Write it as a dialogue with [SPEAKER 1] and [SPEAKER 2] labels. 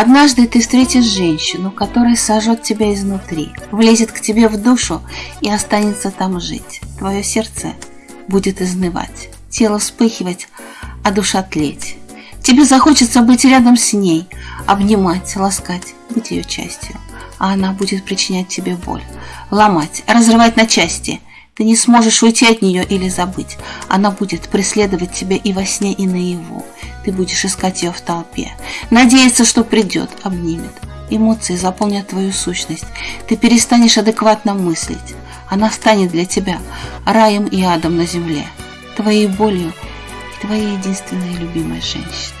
[SPEAKER 1] Однажды ты встретишь женщину, которая сожжет тебя изнутри, влезет к тебе в душу и останется там жить. Твое сердце будет изнывать, тело вспыхивать, а душа тлеть. Тебе захочется быть рядом с ней, обнимать, ласкать, быть ее частью. А она будет причинять тебе боль, ломать, разрывать на части. Ты не сможешь уйти от нее или забыть. Она будет преследовать тебя и во сне, и наяву. Ты будешь искать ее в толпе, надеяться, что придет, обнимет. Эмоции заполнят твою сущность. Ты перестанешь адекватно мыслить. Она станет для тебя раем и адом на земле, твоей болью и твоей единственной любимой женщиной.